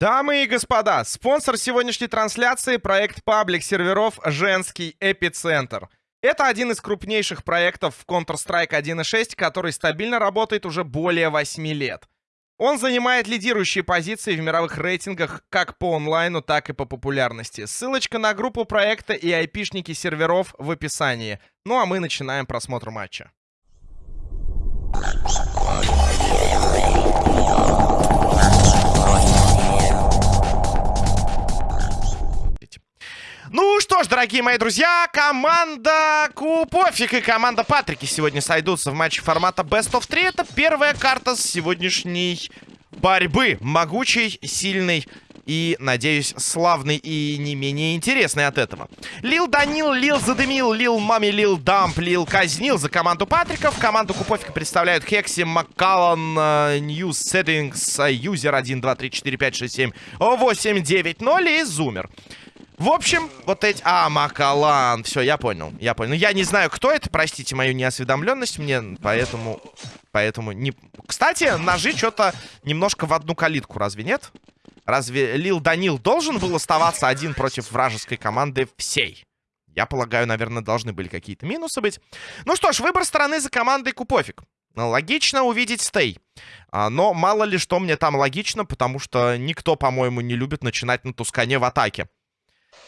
Дамы и господа, спонсор сегодняшней трансляции — проект паблик серверов «Женский эпицентр». Это один из крупнейших проектов в Counter-Strike 1.6, который стабильно работает уже более 8 лет. Он занимает лидирующие позиции в мировых рейтингах как по онлайну, так и по популярности. Ссылочка на группу проекта и айпишники серверов в описании. Ну а мы начинаем просмотр матча. Ну что ж, дорогие мои друзья, команда Купофик и команда Патрики сегодня сойдутся в матче формата Best of 3. Это первая карта с сегодняшней борьбы. Могучий, сильный и, надеюсь, славный и не менее интересный от этого. Лил Данил, Лил Задымил, Лил Мами, Лил Дамп, Лил Казнил за команду Патриков. Команду Купофика представляют Хекси, Маккаллан, News Settings, Юзер 1, 2, 3, 4, 5, 6, 7, 8, 9, 0 и Зумер. В общем, вот эти... А, Макалан. Все, я понял. Я понял. Ну, я не знаю, кто это. Простите мою неосведомленность. Мне поэтому... Поэтому не... Кстати, ножи что-то немножко в одну калитку. Разве нет? Разве Лил Данил должен был оставаться один против вражеской команды всей? Я полагаю, наверное, должны были какие-то минусы быть. Ну что ж, выбор стороны за командой Купофик. Логично увидеть стей. А, но мало ли что мне там логично, потому что никто, по-моему, не любит начинать на Тускане в атаке.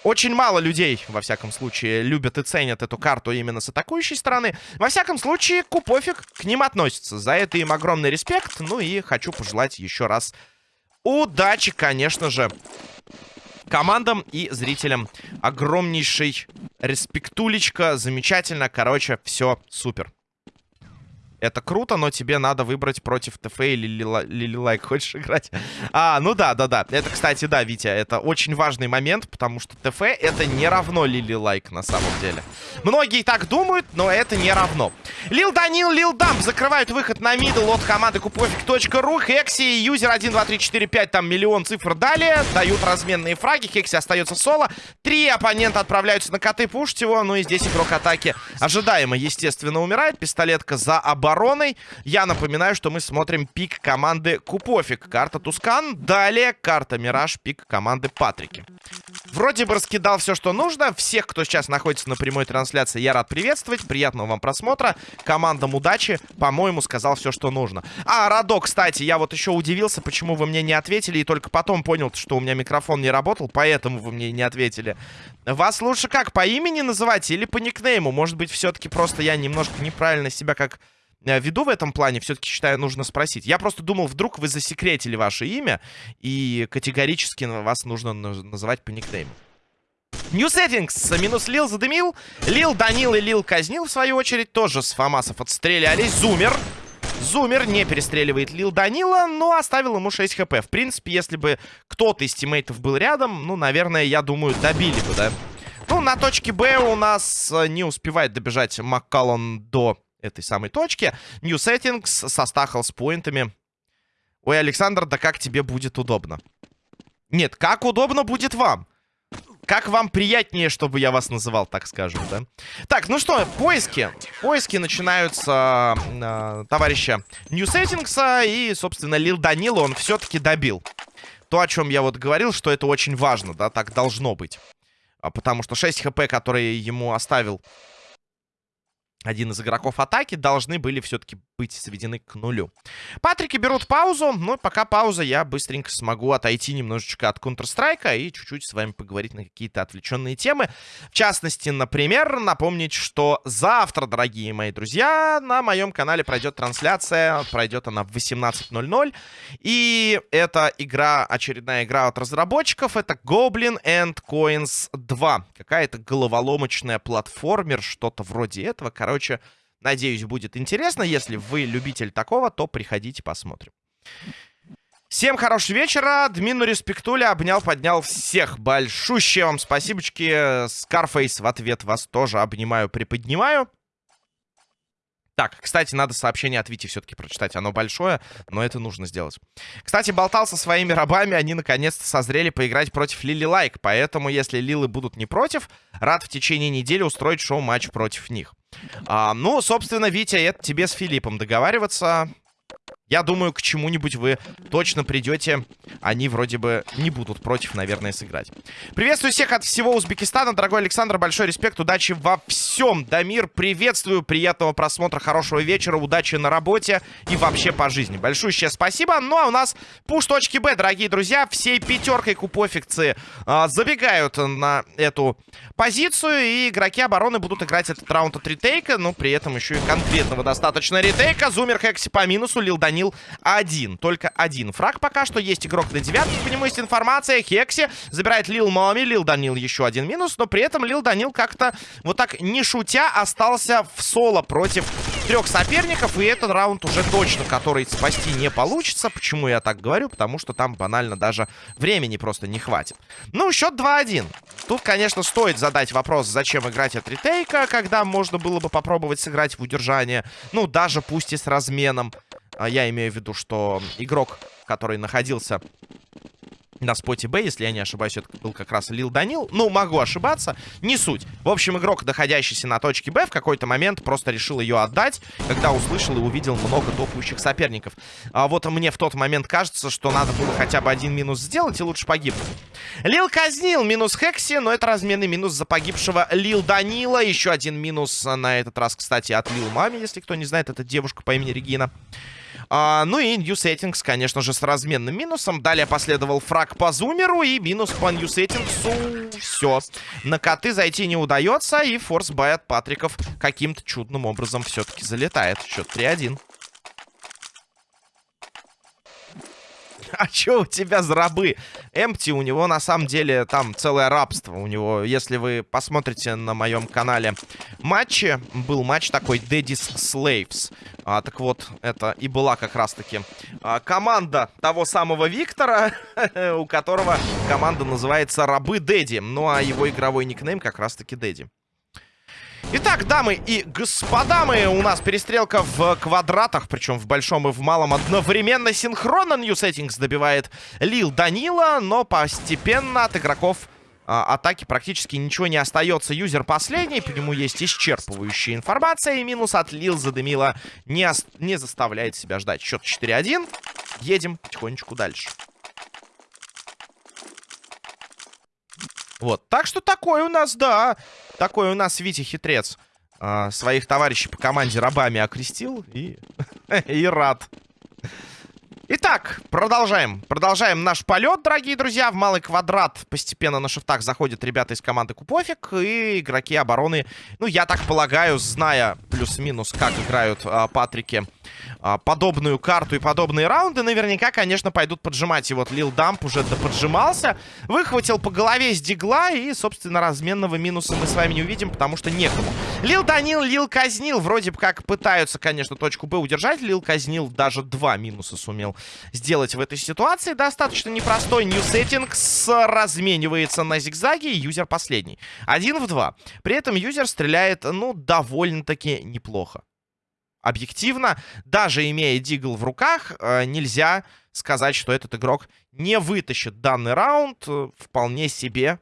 Очень мало людей, во всяком случае, любят и ценят эту карту именно с атакующей стороны. Во всяком случае, Купофик к ним относится. За это им огромный респект. Ну и хочу пожелать еще раз удачи, конечно же, командам и зрителям. Огромнейший респектулечка. Замечательно. Короче, все супер. Это круто, но тебе надо выбрать против ТФ или Лилилайк. Хочешь играть? А, ну да, да, да. Это, кстати, да, Витя, это очень важный момент, потому что ТФ это не равно Лилилайк на самом деле. Многие так думают, но это не равно. Лил Данил, Лил Дамп закрывают выход на middle от команды купофик.ру. Хекси, юзер 1, 2, 3, 4, 5, там миллион цифр далее. Дают разменные фраги. Хекси остается соло. Три оппонента отправляются на коты, пушить его. Ну и здесь игрок атаки ожидаемо, естественно, умирает. Пистолетка за оборону обороной. Я напоминаю, что мы смотрим пик команды Купофик. Карта Тускан. Далее карта Мираж, пик команды Патрики. Вроде бы раскидал все, что нужно. Всех, кто сейчас находится на прямой трансляции, я рад приветствовать. Приятного вам просмотра. Командам удачи. По-моему, сказал все, что нужно. А, Радо, кстати, я вот еще удивился, почему вы мне не ответили. И только потом понял, что у меня микрофон не работал. Поэтому вы мне не ответили. Вас лучше как, по имени называть или по никнейму? Может быть, все-таки просто я немножко неправильно себя как веду в этом плане, все-таки считаю, нужно спросить. Я просто думал, вдруг вы засекретили ваше имя, и категорически вас нужно называть по никнейму. New Settings. Минус Лил задымил. Лил Данил и Лил казнил, в свою очередь, тоже с Фамасов отстрелялись. Зумер. Зумер не перестреливает Лил Данила, но оставил ему 6 хп. В принципе, если бы кто-то из тиммейтов был рядом, ну, наверное, я думаю, добили бы, да? Ну, на точке Б у нас э, не успевает добежать Маккаллон до этой самой точки. New Settings со с поинтами. Ой, Александр, да как тебе будет удобно? Нет, как удобно будет вам? Как вам приятнее, чтобы я вас называл, так скажем, да? Так, ну что, поиски. Поиски начинаются э, товарища New Settings, и, собственно, Лил Данила он все-таки добил. То, о чем я вот говорил, что это очень важно, да, так должно быть. А потому что 6 хп, которые ему оставил один из игроков атаки должны были все-таки быть сведены к нулю. Патрики берут паузу, но пока пауза, я быстренько смогу отойти немножечко от Counter-Strike и чуть-чуть с вами поговорить на какие-то отвлеченные темы. В частности, например, напомнить, что завтра, дорогие мои друзья, на моем канале пройдет трансляция, пройдет она в 18.00, и это игра, очередная игра от разработчиков, это Goblin and Coins 2. Какая-то головоломочная платформер, что-то вроде этого, короче Короче, надеюсь, будет интересно. Если вы любитель такого, то приходите, посмотрим. Всем хорошего вечера. Дмину Респектуля обнял, поднял всех. Большущее вам спасибочки. Скарфейс в ответ вас тоже обнимаю, приподнимаю. Так, кстати, надо сообщение от Вити все-таки прочитать. Оно большое, но это нужно сделать. Кстати, болтал со своими рабами. Они наконец-то созрели поиграть против Лили Лайк. Поэтому, если Лилы будут не против, рад в течение недели устроить шоу-матч против них. А, ну, собственно, Витя, это тебе с Филиппом договариваться. Я думаю, к чему-нибудь вы точно придете. Они вроде бы не будут против, наверное, сыграть. Приветствую всех от всего Узбекистана. Дорогой Александр, большой респект. Удачи во всем. Дамир, приветствую. Приятного просмотра, хорошего вечера. Удачи на работе и вообще по жизни. Большое спасибо. Ну, а у нас пуш.б, дорогие друзья. Всей пятеркой купофикции э, забегают на эту позицию. И игроки обороны будут играть этот раунд от ретейка. Но при этом еще и конкретного достаточно ретейка. Зумер Хекси по минусу. Лил Данил сохранил один. Только один фраг пока что. Есть игрок на девятке, по нему есть информация. Хекси забирает Лил Моми. Лил Данил еще один минус. Но при этом Лил Данил как-то вот так не шутя остался в соло против трех соперников. И этот раунд уже точно, который спасти не получится. Почему я так говорю? Потому что там банально даже времени просто не хватит. Ну, счет 2-1. Тут, конечно, стоит задать вопрос, зачем играть от ретейка, когда можно было бы попробовать сыграть в удержание. Ну, даже пусть и с разменом. А я имею в виду, что игрок, который находился на споте Б, если я не ошибаюсь, это был как раз Лил Данил. Ну, могу ошибаться, не суть. В общем, игрок, находящийся на точке Б, в какой-то момент просто решил ее отдать, когда услышал и увидел много топающих соперников. А вот мне в тот момент кажется, что надо было хотя бы один минус сделать и лучше погибнуть. Лил казнил, минус Хекси, но это разменный минус за погибшего Лил Данила. Еще один минус на этот раз, кстати, от Лил Мами, если кто не знает, это девушка по имени Регина. А, ну и New Settings, конечно же, с разменным минусом. Далее последовал фраг по зумеру и минус по New Settings. Все. На коты зайти не удается. И форс бай от Патриков каким-то чудным образом все-таки залетает. Счет 3-1. А что у тебя за рабы? Эмпти, у него на самом деле там целое рабство. У него, если вы посмотрите на моем канале матчи, был матч такой Daddy's Slaves. А, так вот, это и была как раз-таки а, команда того самого Виктора, у которого команда называется Рабы Дэдди. Ну, а его игровой никнейм как раз-таки Дэдди. Итак, дамы и господа, мы, у нас перестрелка в квадратах, причем в большом и в малом одновременно. Синхронно New Settings добивает Лил Данила, но постепенно от игроков а, атаки практически ничего не остается. Юзер последний, по нему есть исчерпывающая информация, и минус от Лил задымила не, не заставляет себя ждать. Счет 4-1, едем потихонечку дальше. Вот, так что такой у нас, да, такой у нас Витя Хитрец. А, своих товарищей по команде рабами окрестил и, и рад. Итак, продолжаем. Продолжаем наш полет, дорогие друзья. В малый квадрат постепенно на шифтах заходят ребята из команды Купофик. И игроки обороны, ну, я так полагаю, зная плюс-минус, как играют а, Патрики подобную карту и подобные раунды, наверняка, конечно, пойдут поджимать. И вот Лил Дамп уже поджимался, выхватил по голове с дигла, и, собственно, разменного минуса мы с вами не увидим, потому что некому. Лил Данил, Лил казнил, вроде бы как пытаются, конечно, точку Б удержать. Лил казнил, даже два минуса сумел сделать в этой ситуации. Достаточно непростой Settings разменивается на зигзаге, и юзер последний. Один в два. При этом юзер стреляет, ну, довольно-таки неплохо объективно, даже имея Дигл в руках, э, нельзя сказать, что этот игрок не вытащит данный раунд. Э, вполне себе,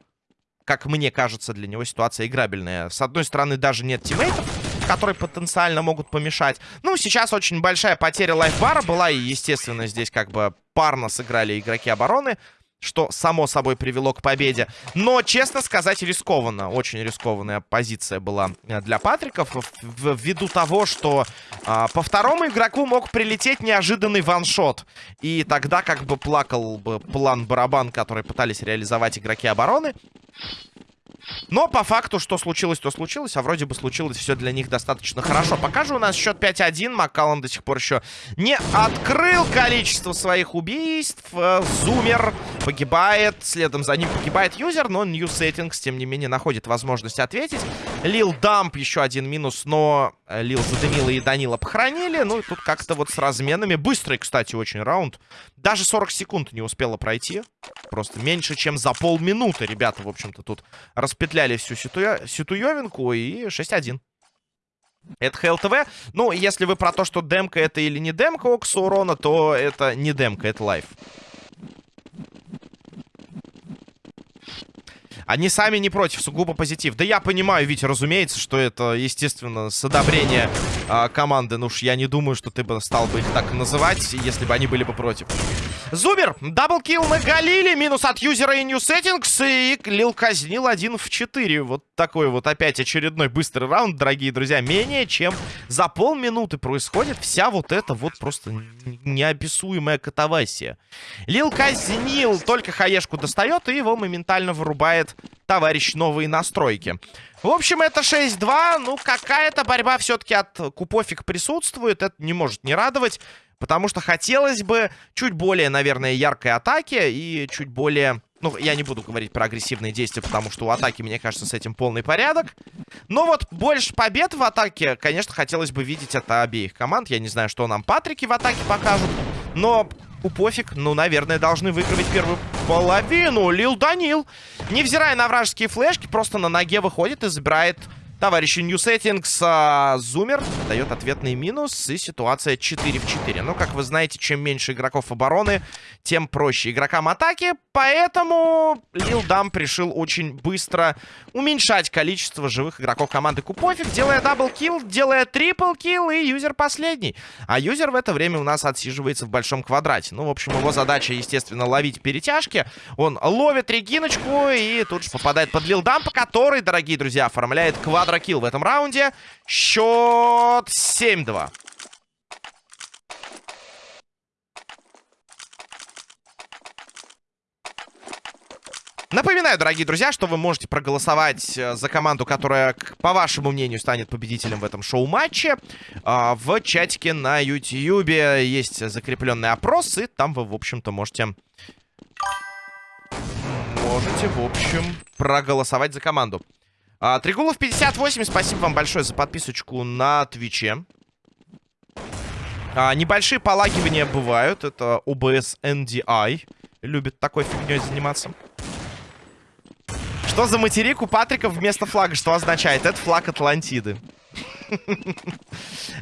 как мне кажется, для него ситуация играбельная. С одной стороны, даже нет тиммейтов, которые потенциально могут помешать. Ну, сейчас очень большая потеря лайфбара была, и, естественно, здесь как бы парно сыграли игроки обороны что само собой привело к победе. Но, честно сказать, рискованно. Очень рискованная позиция была э, для Патриков. Ввиду того, что а, по второму игроку мог прилететь неожиданный ваншот. И тогда как бы плакал бы план барабан, который пытались реализовать игроки обороны. Но по факту, что случилось, то случилось. А вроде бы случилось все для них достаточно хорошо. Пока же у нас счет 5-1. Маккаллан до сих пор еще не открыл количество своих убийств. Э, Зумер погибает. Следом за ним погибает юзер. Но New Settings, тем не менее, находит возможность ответить. Лил Дамп еще один минус. Но э, Лил задымила и Данила похоронили. Ну и тут как-то вот с разменами. Быстрый, кстати, очень раунд. Даже 40 секунд не успела пройти. Просто меньше, чем за полминуты, ребята, в общем-то, тут распетляли всю ситуя... ситуевинку и 6-1. Это ХЛТВ. Ну, если вы про то, что демка это или не демка Окса урона, то это не демка, это лайф. Они сами не против, сугубо позитив. Да я понимаю, Витя, разумеется, что это, естественно, с одобрения э, команды. Ну уж я не думаю, что ты бы стал бы их так называть, если бы они были бы против. Зубер, double kill на Galil е, минус от юзера и New Settings, и Лил казнил один в 4. Вот такой вот опять очередной быстрый раунд, дорогие друзья. Менее чем за полминуты происходит вся вот эта вот просто неописуемая катавасия. Лил казнил, только хаешку достает, и его моментально вырубает товарищ новые настройки. В общем, это 6-2. Ну, какая-то борьба все-таки от Купофик присутствует. Это не может не радовать. Потому что хотелось бы чуть более, наверное, яркой атаки и чуть более... Ну, я не буду говорить про агрессивные действия, потому что у атаки, мне кажется, с этим полный порядок. Но вот больше побед в атаке, конечно, хотелось бы видеть от обеих команд. Я не знаю, что нам Патрики в атаке покажут. Но у пофиг, ну, наверное, должны выигрывать первую половину. Лил Данил, невзирая на вражеские флешки, просто на ноге выходит и забирает Товарищи New Settings, а, Зумер дает ответный минус, и ситуация 4 в 4. Но, как вы знаете, чем меньше игроков обороны, тем проще игрокам атаки. Поэтому Лил Дамп решил очень быстро уменьшать количество живых игроков команды Купофик, делая double kill, делая triple kill, и юзер последний. А юзер в это время у нас отсиживается в большом квадрате. Ну, в общем, его задача, естественно, ловить перетяжки. Он ловит Региночку и тут же попадает под Лил Дампа, который, дорогие друзья, оформляет квадрат quadro kill в этом раунде. Счет 7-2. Напоминаю, дорогие друзья, что вы можете проголосовать э, за команду, которая, по вашему мнению, станет победителем в этом шоу-матче. А, в чатике на YouTube есть закрепленный опрос, и там вы, в общем-то, можете... Можете, в общем, проголосовать за команду. А, Тригулов 58, спасибо вам большое за подписочку на Твиче. А, небольшие полагивания бывают. Это OBS NDI. Любит такой фигней заниматься. Что за материк у Патрика вместо флага? Что означает? Это флаг Атлантиды.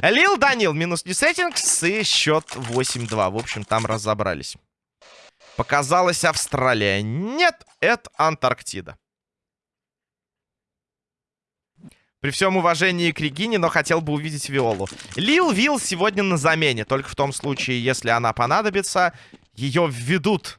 Лил Данил, минус не сеттингс и счет 8-2. В общем, там разобрались. Показалась Австралия. Нет, это Антарктида. При всем уважении к Регине, но хотел бы увидеть Виолу. Лил Вил сегодня на замене. Только в том случае, если она понадобится, ее введут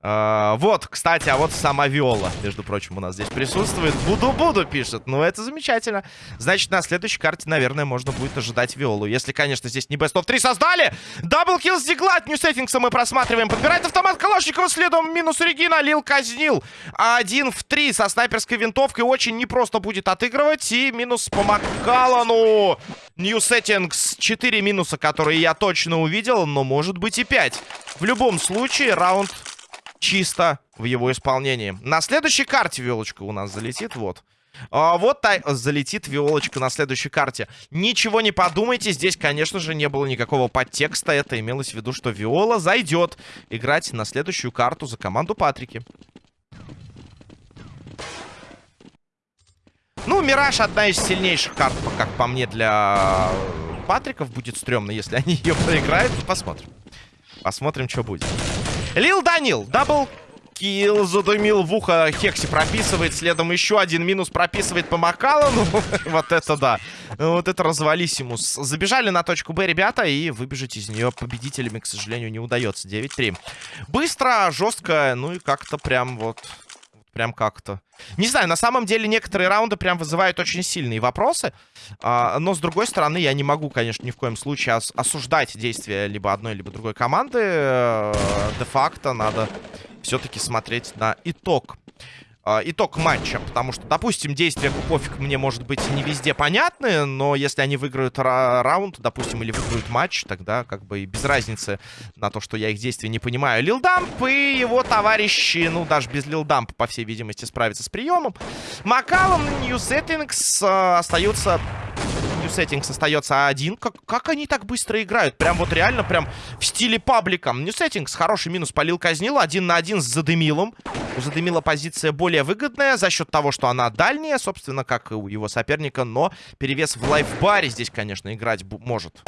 Uh, вот, кстати, а вот сама Виола, между прочим, у нас здесь присутствует. Буду-буду, пишет. Ну, это замечательно. Значит, на следующей карте, наверное, можно будет ожидать Виолу. Если, конечно, здесь не Best of 3 создали. Даблкил с Дигла от Ньюсеттингса мы просматриваем. Подбирает автомат Калашникова следом. Минус Регина. Лил казнил. Один в три со снайперской винтовкой. Очень непросто будет отыгрывать. И минус по Маккалану. Settings. 4 минуса, которые я точно увидел. Но может быть и 5. В любом случае, раунд чисто в его исполнении. На следующей карте Виолочка у нас залетит, вот. А, вот та... залетит Виолочка на следующей карте. Ничего не подумайте, здесь, конечно же, не было никакого подтекста. Это имелось в виду, что Виола зайдет играть на следующую карту за команду Патрики. Ну, Мираж одна из сильнейших карт, как по мне, для Патриков. Будет стрёмно, если они ее проиграют. Посмотрим. Посмотрим, что будет. Лил Данил, double kill, задумил в ухо, Хекси прописывает, следом еще один минус прописывает по Макалану. вот это да. Вот это развалисимус. Забежали на точку Б, ребята, и выбежать из нее победителями, к сожалению, не удается. 9-3. Быстро, жестко, ну и как-то прям вот Прям как-то. Не знаю, на самом деле некоторые раунды прям вызывают очень сильные вопросы. А, но, с другой стороны, я не могу, конечно, ни в коем случае ос осуждать действия либо одной, либо другой команды. Э, де-факто надо все-таки смотреть на итог э, итог матча. Потому что, допустим, действия Купофик мне, может быть, не везде понятны, но если они выиграют ра раунд, допустим, или выиграют матч, тогда как бы и без разницы на то, что я их действия не понимаю. Лилдамп и его товарищи, ну, даже без Лилдампа, по всей видимости, справятся с приемом. Макалом, Settings э, остаются New Settings остается один. Как, как они так быстро играют? Прям вот реально, прям в стиле паблика. New Settings хороший минус полил казнил. Один на один с Задымилом. У Задымила позиция более выгодная за счет того, что она дальняя, собственно, как и у его соперника. Но перевес в лайфбаре здесь, конечно, играть может.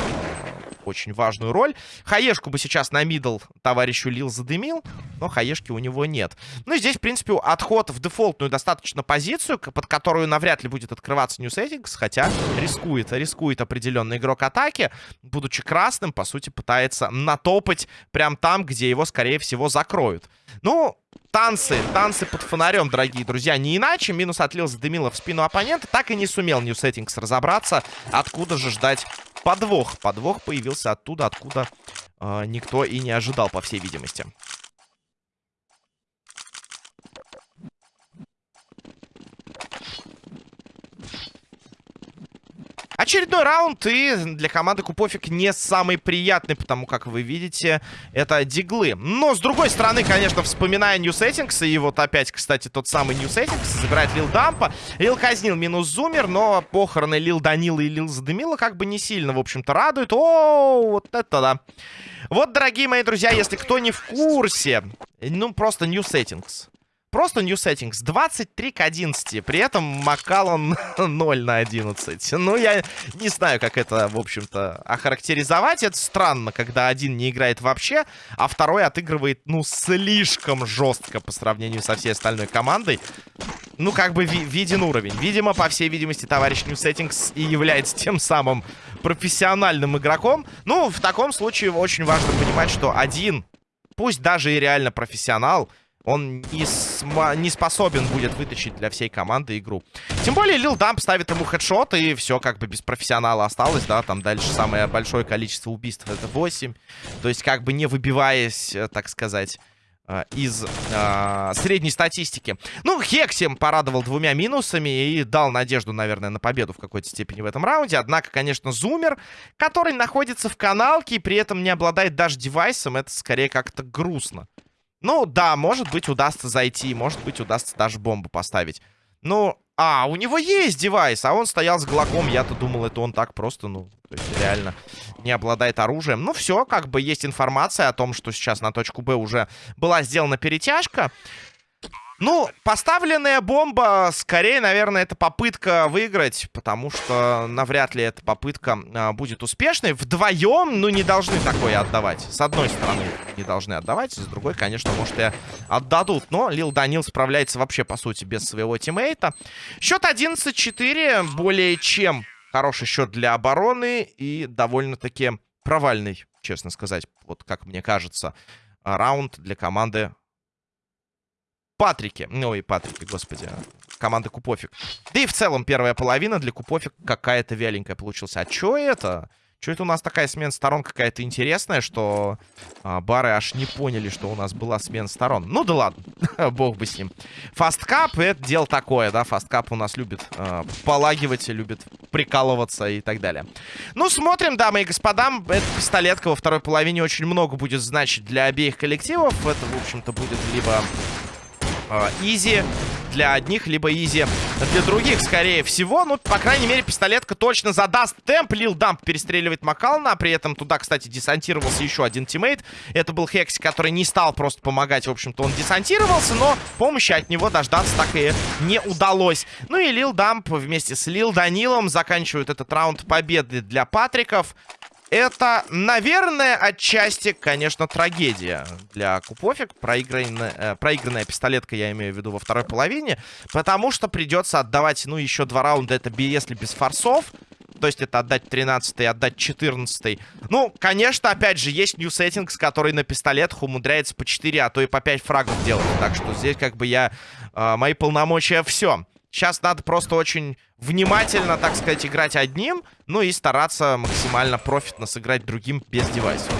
Очень важную роль. Хаешку бы сейчас на мидл товарищу Лил задымил, но хаешки у него нет. Ну и здесь, в принципе, отход в дефолтную достаточно позицию, под которую навряд ли будет открываться New Settings, хотя рискует, рискует определенный игрок атаки, будучи красным, по сути, пытается натопать прям там, где его, скорее всего, закроют. Ну, танцы, танцы под фонарем, дорогие друзья. Не иначе, минус отлил задымило в спину оппонента, так и не сумел New Settings разобраться, откуда же ждать подвох. Подвох появился оттуда, откуда э, никто и не ожидал, по всей видимости. Очередной раунд, и для команды Купофик не самый приятный, потому как вы видите, это диглы. Но, с другой стороны, конечно, вспоминая New Settings, и вот опять, кстати, тот самый New Settings, забирает Лил Дампа. Лил казнил минус Зумер, но похороны Лил Данила и Лил Задымила как бы не сильно, в общем-то, радуют. О, вот это да. Вот, дорогие мои друзья, если кто не в курсе, ну, просто New Settings. Просто New Settings 23 к 11. При этом Макалон 0 на 11. Ну, я не знаю, как это, в общем-то, охарактеризовать. Это странно, когда один не играет вообще, а второй отыгрывает, ну, слишком жестко по сравнению со всей остальной командой. Ну, как бы ви виден уровень. Видимо, по всей видимости, товарищ New Settings и является тем самым профессиональным игроком. Ну, в таком случае очень важно понимать, что один, пусть даже и реально профессионал он не, не способен будет вытащить для всей команды игру. Тем более Лил Дамп ставит ему хедшот, и все как бы без профессионала осталось, да, там дальше самое большое количество убийств это 8. То есть как бы не выбиваясь, э, так сказать, э, из э, средней статистики. Ну, Хексим порадовал двумя минусами и дал надежду, наверное, на победу в какой-то степени в этом раунде. Однако, конечно, Зумер, который находится в каналке и при этом не обладает даже девайсом, это скорее как-то грустно. Ну, да, может быть, удастся зайти. Может быть, удастся даже бомбу поставить. Ну, а, у него есть девайс, а он стоял с глоком. Я-то думал, это он так просто, ну, то есть реально не обладает оружием. Ну, все, как бы есть информация о том, что сейчас на точку Б уже была сделана перетяжка. Ну, поставленная бомба, скорее, наверное, это попытка выиграть, потому что навряд ли эта попытка а, будет успешной. Вдвоем, ну, не должны такое отдавать. С одной стороны, не должны отдавать, с другой, конечно, может, и отдадут. Но Лил Данил справляется вообще, по сути, без своего тиммейта. Счет 11-4, более чем хороший счет для обороны и довольно-таки провальный, честно сказать, вот как мне кажется, раунд для команды Патрике. И Патрике, господи. Команда Купофик. Да и в целом первая половина для Купофик какая-то вяленькая получилась. А чё это? Чё это у нас такая смена сторон какая-то интересная, что а, бары аж не поняли, что у нас была смена сторон. Ну да ладно, бог бы с ним. Fastcup, это дело такое, да, Fastcup у нас любит а, полагивать, любит прикалываться и так далее. Ну, смотрим, дамы и господа, эта пистолетка во второй половине очень много будет значить для обеих коллективов. Это, в общем-то, будет либо easy для одних, либо easy для других, скорее всего. Ну, по крайней мере, пистолетка точно задаст темп. Лил Дамп перестреливает Макална. При этом туда, кстати, десантировался еще один teammate. Это был Хекси, который не стал просто помогать. В общем-то, он десантировался, но помощи от него дождаться так и не удалось. Ну и Лил Дамп вместе с Лил Данилом заканчивают этот раунд победы для Патриков. Это, наверное, отчасти, конечно, трагедия для Купофик. Проигранная, э, проигранная пистолетка, я имею в виду, во второй половине. Потому что придется отдавать, ну, еще два раунда. Это если без форсов. То есть это отдать 13 отдать 14 Ну, конечно, опять же, есть New Settings, который на пистолетах умудряется по 4, а то и по 5 фрагов делать. Так что здесь как бы я... Э, мои полномочия все. Сейчас надо просто очень внимательно, так сказать, играть одним, ну и стараться максимально профитно сыграть другим без девайсов.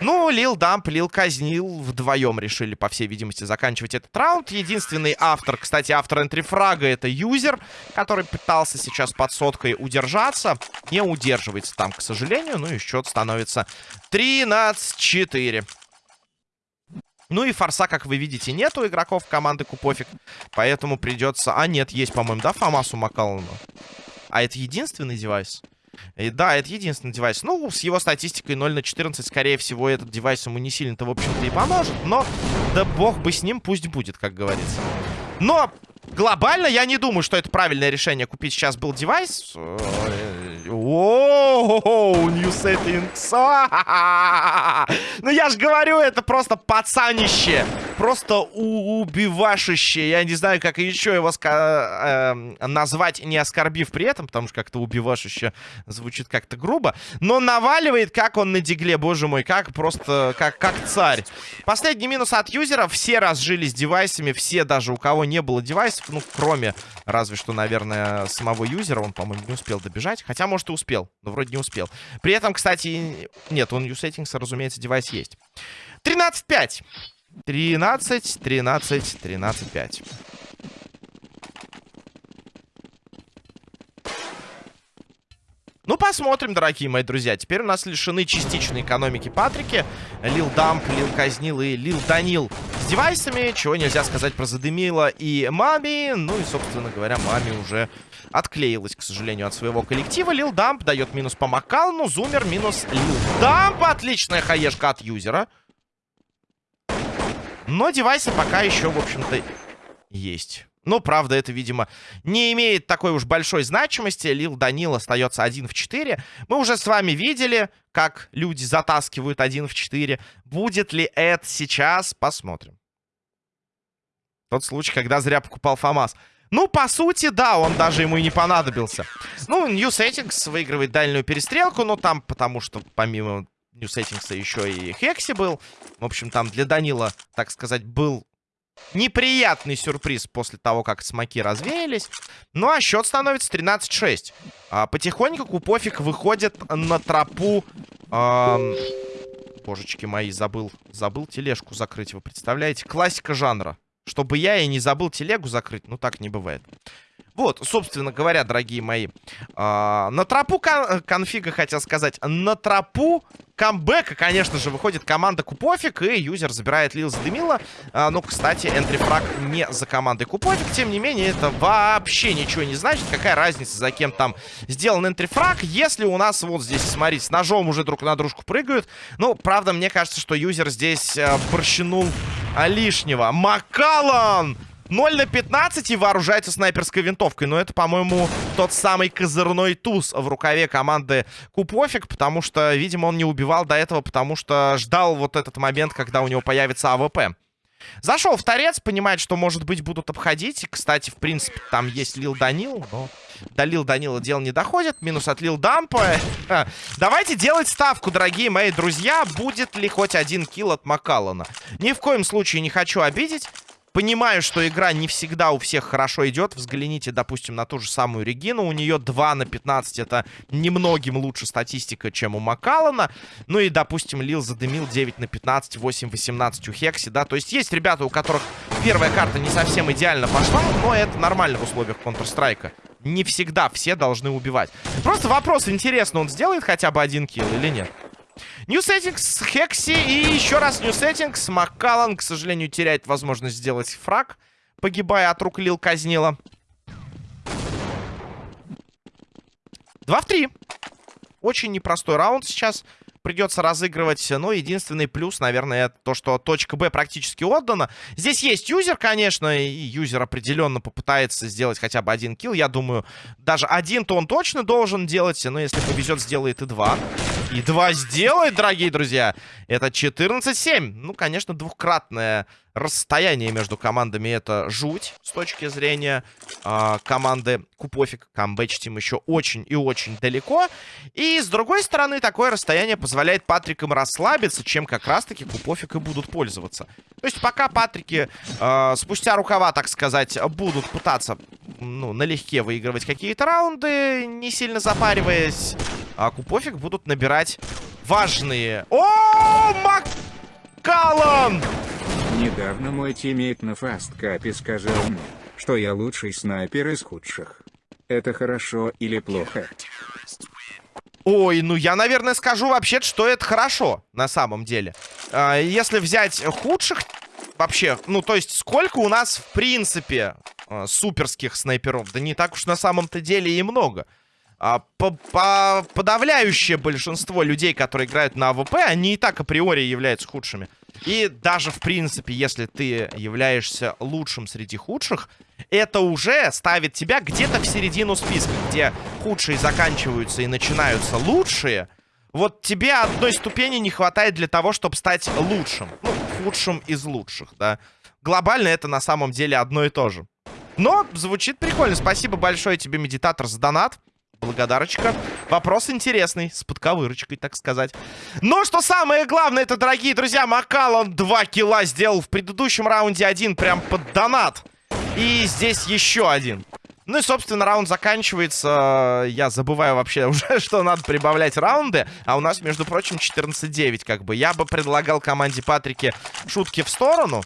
Ну, Лил Дамп, Лил Казнил вдвоем решили, по всей видимости, заканчивать этот раунд. Единственный автор, кстати, автор энтрифрага это юзер, который пытался сейчас под соткой удержаться. Не удерживается там, к сожалению. Ну и счет становится 13-4. Ну и форса, как вы видите, нету игроков команды Купофик. Поэтому придется... А, нет, есть, по-моему, да, Фомасу Макалану? А это единственный девайс? И, да, это единственный девайс. Ну, с его статистикой 0 на 14, скорее всего, этот девайс ему не сильно-то, в общем-то, и поможет. Но, да бог бы с ним, пусть будет, как говорится. Но, глобально, я не думаю, что это правильное решение купить сейчас был девайс. Оу, new settings. Ну я же говорю, это просто пацанище. Просто убивашище. Я не знаю, как еще его э, назвать, не оскорбив при этом, потому что как-то убивашище звучит как-то грубо. Но наваливает, как он на дигле, боже мой, как просто, как, как царь. Последний минус от юзера. Все разжились девайсами, все даже у кого не было девайсов, ну, кроме разве что, наверное, самого юзера. Он, по-моему, не успел добежать. Хотя, может, и успел, но вроде не успел. При этом, кстати, нет, он U-Settings, разумеется, девайс есть. 13-5. 13, 13, 13, 5. Ну, посмотрим, дорогие мои друзья. Теперь у нас лишены частичной экономики Патрики. Лил Дамп, Лил Казнил и Лил Данил с девайсами. Чего нельзя сказать про Задымила и Мами. Ну и, собственно говоря, Мами уже отклеилась, к сожалению, от своего коллектива. Лил Дамп дает минус по Макалну. Зумер минус Лил Дамп. Отличная хаешка от юзера. Но девайсы пока еще, в общем-то, есть. Но, правда, это, видимо, не имеет такой уж большой значимости. Лил Данил остается 1 в 4. Мы уже с вами видели, как люди затаскивают 1 в 4. Будет ли это сейчас? Посмотрим. Тот случай, когда зря покупал ФАМАС. Ну, по сути, да, он даже ему и не понадобился. Ну, New Settings выигрывает дальнюю перестрелку, но там, потому что помимо New Settings еще и Хекси был. В общем, там для Данила, так сказать, был неприятный сюрприз после того, как смоки развеялись. Ну, а счет становится 13-6. А, потихоньку Купофик выходит на тропу... Эм... Божечки мои, забыл, забыл тележку закрыть, вы представляете? Классика жанра. Чтобы я и не забыл телегу закрыть, ну так не бывает. Вот, собственно говоря, дорогие мои, э, на тропу кон конфига, хотел сказать, на тропу камбэка, конечно же, выходит команда Купофик, и юзер забирает Лил Задымила. А, ну, кстати, entry frag не за командой Купофик, тем не менее, это вообще ничего не значит. Какая разница, за кем там сделан entry frag, если у нас вот здесь, смотрите, с ножом уже друг на дружку прыгают. Ну, правда, мне кажется, что юзер здесь э, борщинул лишнего. Макалан! 0 на 15 и вооружается снайперской винтовкой. Но это, по-моему, тот самый козырной туз в рукаве команды Купофик, потому что, видимо, он не убивал до этого, потому что ждал вот этот момент, когда у него появится AWP. Зашел в торец, понимает, что, может быть, будут обходить. Кстати, в принципе, там есть Лил Данил, но до Лил Данила дело не доходит. Минус от Лил Дампа. Давайте делать ставку, дорогие мои друзья. Будет ли хоть один килл от Макалана? Ни в коем случае не хочу обидеть. Понимаю, что игра не всегда у всех хорошо идет. Взгляните, допустим, на ту же самую Регину. У нее 2 на 15. Это немногим лучше статистика, чем у Макалана. Ну и, допустим, Лил задымил 9 на 15, 8 18 у Хекси, да. То есть есть ребята, у которых первая карта не совсем идеально пошла, но это нормально в условиях Counter-Strike. Не всегда все должны убивать. Просто вопрос, интересно, он сделает хотя бы один килл или нет? Settings, Хекси и еще раз Settings. Маккаллан, к сожалению, теряет возможность сделать фраг, погибая от рук Лил Казнила. 2 в 3. Очень непростой раунд сейчас придется разыгрывать. Но единственный плюс, наверное, это то, что точка Б практически отдана. Здесь есть юзер, конечно, и юзер определенно попытается сделать хотя бы один килл. Я думаю, даже один-то он точно должен делать, но если повезет, сделает и два. И два сделает, дорогие друзья. Это 14-7. Ну, конечно, двухкратное расстояние между командами это жуть с точки зрения э, команды Купофик. Камбэч им еще очень и очень далеко. И с другой стороны, такое расстояние позволяет Патрикам расслабиться, чем как раз-таки Купофик и будут пользоваться. То есть пока Патрики э, спустя рукава, так сказать, будут пытаться ну, налегке выигрывать какие-то раунды, не сильно запариваясь, а Купофик будут набирать важные... О, Маккаллан! Недавно мой тиммейт на Fastcup е сказал мне, что я лучший снайпер из худших. Это хорошо или плохо? Ой, ну я, наверное, скажу вообще, что это хорошо, на самом деле. А, если взять худших, вообще, ну, то есть, сколько у нас, в принципе, а, суперских снайперов? Да не так уж на самом-то деле и много. А, по по подавляющее большинство людей, которые играют на AWP, они и так априори являются худшими. И даже, в принципе, если ты являешься лучшим среди худших, это уже ставит тебя где-то в середину списка, где худшие заканчиваются и начинаются лучшие, вот тебе одной ступени не хватает для того, чтобы стать лучшим. Ну, худшим из лучших, да. Глобально это на самом деле одно и то же. Но звучит прикольно. Спасибо большое тебе, медитатор, за донат. Благодарочка. Вопрос интересный, с подковырочкой, так сказать. Но что самое главное, это, дорогие друзья, Макалон 2 килла сделал в предыдущем раунде один прям под донат. И здесь еще один. Ну и, собственно, раунд заканчивается. Я забываю вообще уже, что надо прибавлять раунды. А у нас, между прочим, 14-9 как бы. Я бы предлагал команде Патрики шутки в сторону.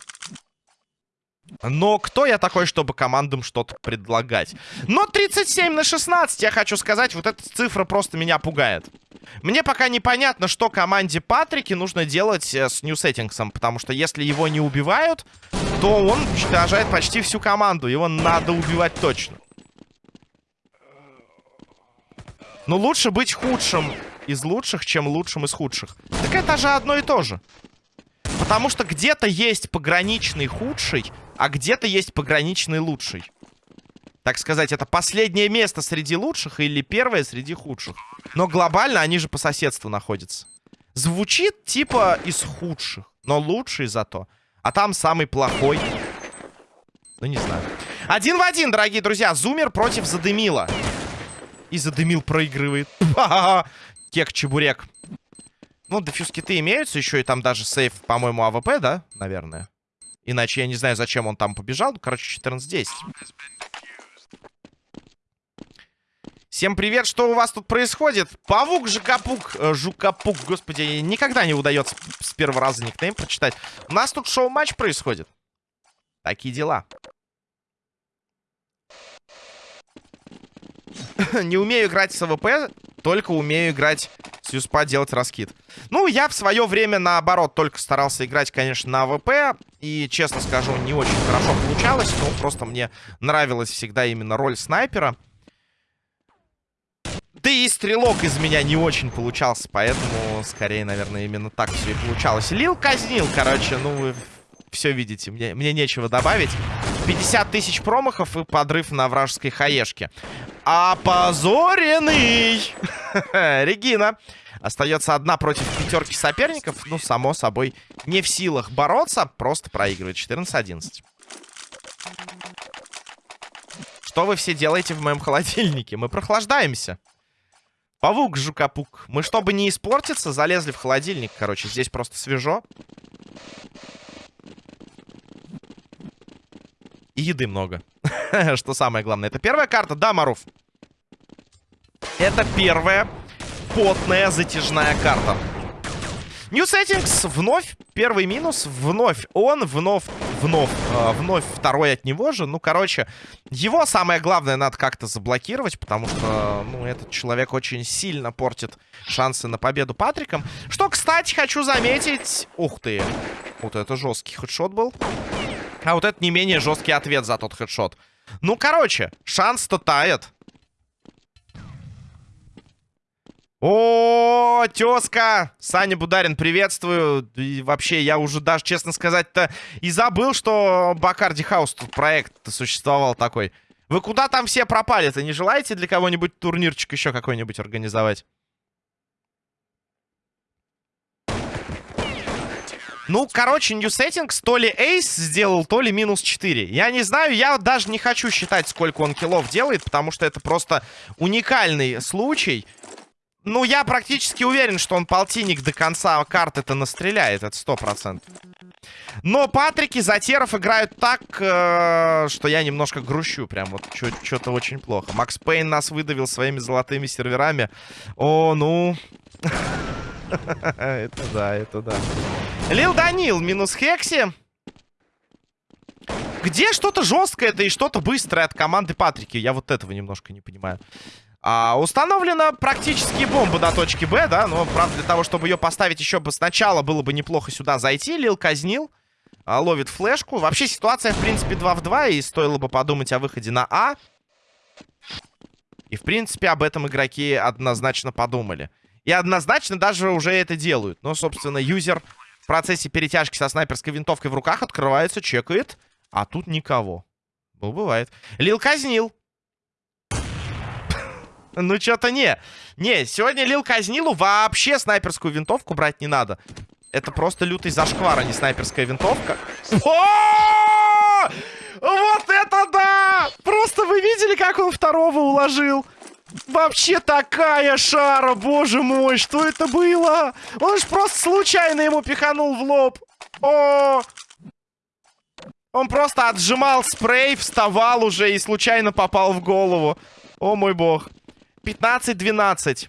Но кто я такой, чтобы командам что-то предлагать? Но 37 на 16, я хочу сказать, вот эта цифра просто меня пугает. Мне пока непонятно, что команде Патрики нужно делать э, с нью-сеттингсом. Потому что если его не убивают, то он уничтожает почти всю команду. Его надо убивать точно. Но лучше быть худшим из лучших, чем лучшим из худших. Так это же одно и то же. Потому что где-то есть пограничный худший, а где-то есть пограничный лучший. Так сказать, это последнее место среди лучших или первое среди худших. Но глобально они же по соседству находятся. Звучит типа из худших, но лучший зато. А там самый плохой. Ну, не знаю. Один в один, дорогие друзья. Зумер против Задымила. И Задымил проигрывает. Кек-чебурек. Ну, defuse kit ы имеются. Еще и там даже save, по-моему, AWP, да? Наверное. Иначе я не знаю, зачем он там побежал. Короче, 14-10. Всем привет, что у вас тут происходит? Павук Жукапук, э, Жукапук, господи, никогда не удается с первого раза никнейм прочитать. У нас тут шоу-матч происходит. Такие дела. не умею играть с AWP, только умею играть с USP а, делать раскид. Ну, я в свое время, наоборот, только старался играть, конечно, на AWP. И, честно скажу, не очень хорошо получалось. Но просто мне нравилась всегда именно роль снайпера. Да и стрелок из меня не очень получался, поэтому, скорее, наверное, именно так все и получалось. Лил казнил, короче, ну, все видите, мне, мне нечего добавить. 50 тысяч промахов и подрыв на вражеской хаешке. Опозоренный! Регина. Остается одна против пятерки соперников. Ну, само собой, не в силах бороться. Просто проигрывает. 14-11. Что вы все делаете в моем холодильнике? Мы прохлаждаемся. Павук, жукапук. Мы, чтобы не испортиться, залезли в холодильник. Короче, здесь просто свежо. И еды много. Что самое главное. Это первая карта, да, Маруф? Это первая потная затяжная карта. New Settings вновь первый минус, вновь он, вновь, вновь, э, вновь второй от него же. Ну, короче, его самое главное надо как-то заблокировать, потому что, ну, этот человек очень сильно портит шансы на победу Патриком. Что, кстати, хочу заметить... Ух ты, вот это жесткий хедшот был. А вот это не менее жесткий ответ за тот хедшот. Ну, короче, шанс-то тает. О, тезка! Саня Бударин, приветствую. И вообще, я уже даже, честно сказать-то, и забыл, что Бакарди Хаус тут проект существовал такой. Вы куда там все пропали-то? Не желаете для кого-нибудь турнирчик еще какой-нибудь организовать? Ну, короче, New Settings то ли Эйс сделал, то ли минус 4. Я не знаю, я даже не хочу считать, сколько он киллов делает, потому что это просто уникальный случай. Ну, я практически уверен, что он полтинник до конца карты-то настреляет, это сто процентов. Но Патрики Затеров играют так, э, что я немножко грущу. Прям вот что-то очень плохо. Макс Пейн нас выдавил своими золотыми серверами. О, ну... Это да, это да. Лил Данил минус Хекси. Где что-то жесткое это и что-то быстрое от команды Патрики? Я вот этого немножко не понимаю. А, установлена практически бомба до точки Б, да? Но, правда, для того, чтобы ее поставить еще бы сначала, было бы неплохо сюда зайти. Лил казнил. А, ловит флешку. Вообще ситуация, в принципе, 2 в 2. И стоило бы подумать о выходе на А. И, в принципе, об этом игроки однозначно подумали. И однозначно даже уже это делают. Но, собственно, юзер в процессе перетяжки со снайперской винтовкой в руках открывается, чекает. А тут никого. Ну, бывает. Лил казнил. Ну, что-то не. Не, сегодня Лил Казнилу вообще снайперскую винтовку брать не надо. Это просто лютый зашквар, а не снайперская винтовка. Вот это да! Просто вы видели, как он второго уложил? Вообще такая шара, боже мой, что это было? Он же просто случайно ему пиханул в лоб. О! Он просто отжимал спрей, вставал уже и случайно попал в голову. О мой бог. 15-12.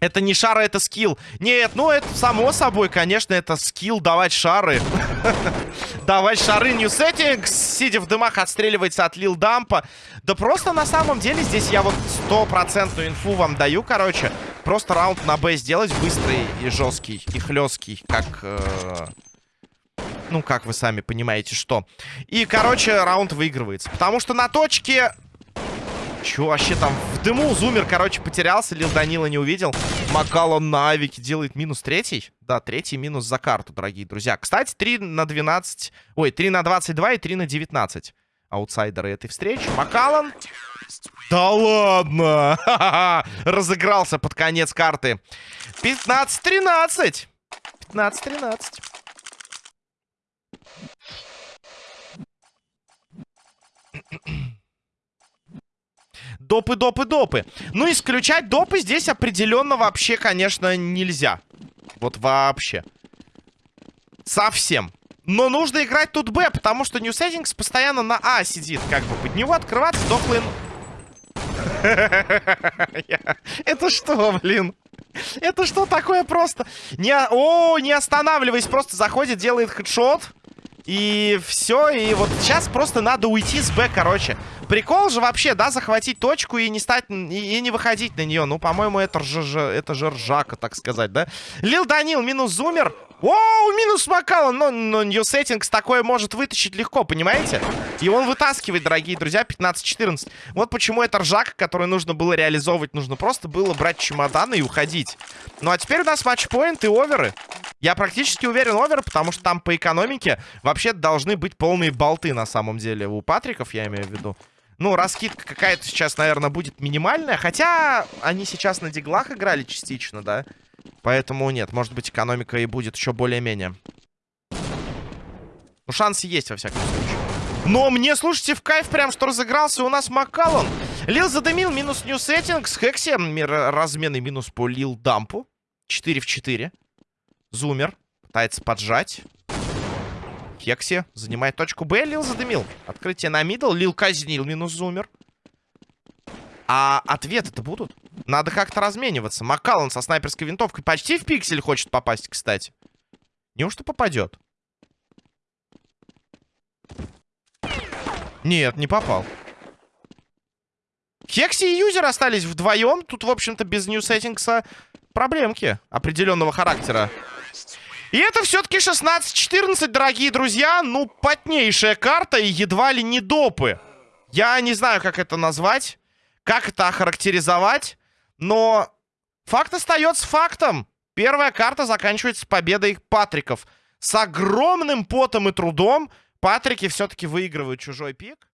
Это не шары, это скилл. Нет, ну это само собой, конечно, это скилл давать шары. давать шары New Settings, сидя в дымах, отстреливается от Лил Дампа. Да просто на самом деле здесь я вот стопроцентную инфу вам даю, короче. Просто раунд на Б сделать быстрый и жесткий, и хлесткий, как... Э... Ну, как вы сами понимаете, что. И, короче, раунд выигрывается. Потому что на точке Че вообще там в дыму? Зумер, короче, потерялся. Лил Данила не увидел. Макалон на авике делает минус третий. Да, третий минус за карту, дорогие друзья. Кстати, 3 на 12... Ой, 3 на 22 и 3 на 19. Аутсайдеры этой встречи. Макалон... Да ладно! Разыгрался под конец карты. 15-13. 15-13. Допы, допы, допы. Ну, исключать допы здесь определенно вообще, конечно, нельзя. Вот вообще. Совсем. Но нужно играть тут Б, потому что New Settings постоянно на А сидит. Как бы под него открываться дохлый... Это что, блин? Это что такое просто? Не, о, не останавливаясь, просто заходит, делает хедшот. И все, и вот сейчас просто надо уйти с Б, короче. Прикол же вообще, да, захватить точку и не стать, и, и не выходить на нее. Ну, по-моему, это, же, это же ржака, так сказать, да? Лил Данил минус Зумер. Оу, минус Макалан. Но, но New Settings такое может вытащить легко, понимаете? И он вытаскивает, дорогие друзья, 15-14. Вот почему это ржака, которую нужно было реализовывать. Нужно просто было брать чемоданы и уходить. Ну, а теперь у нас матчпоинт и оверы. Я практически уверен овер, потому что там по экономике вообще должны быть полные болты на самом деле. У Патриков, я имею в виду. Ну, раскидка какая-то сейчас, наверное, будет минимальная. Хотя они сейчас на диглах играли частично, да? Поэтому нет, может быть, экономика и будет еще более-менее. Ну, шансы есть, во всяком случае. Но мне, слушайте, в кайф прям, что разыгрался у нас Маккаллон. Лил задымил, минус нью сеттингс. Хекси, разменный минус по Лил Дампу. 4 в 4. Зумер пытается поджать. Хекси занимает точку Б. Лил задымил. Открытие на мидл. Лил казнил. Минус зумер. А ответы-то будут? Надо как-то размениваться. Маккаллан со снайперской винтовкой почти в пиксель хочет попасть, кстати. Неужто попадет? Нет, не попал. Хекси и юзер остались вдвоем. Тут, в общем-то, без нью-сеттингса проблемки определенного характера. И это все-таки 16-14, дорогие друзья. Ну, потнейшая карта и едва ли не допы. Я не знаю, как это назвать, как это охарактеризовать, но факт остается фактом. Первая карта заканчивается победой Патриков. С огромным потом и трудом Патрики все-таки выигрывают чужой пик.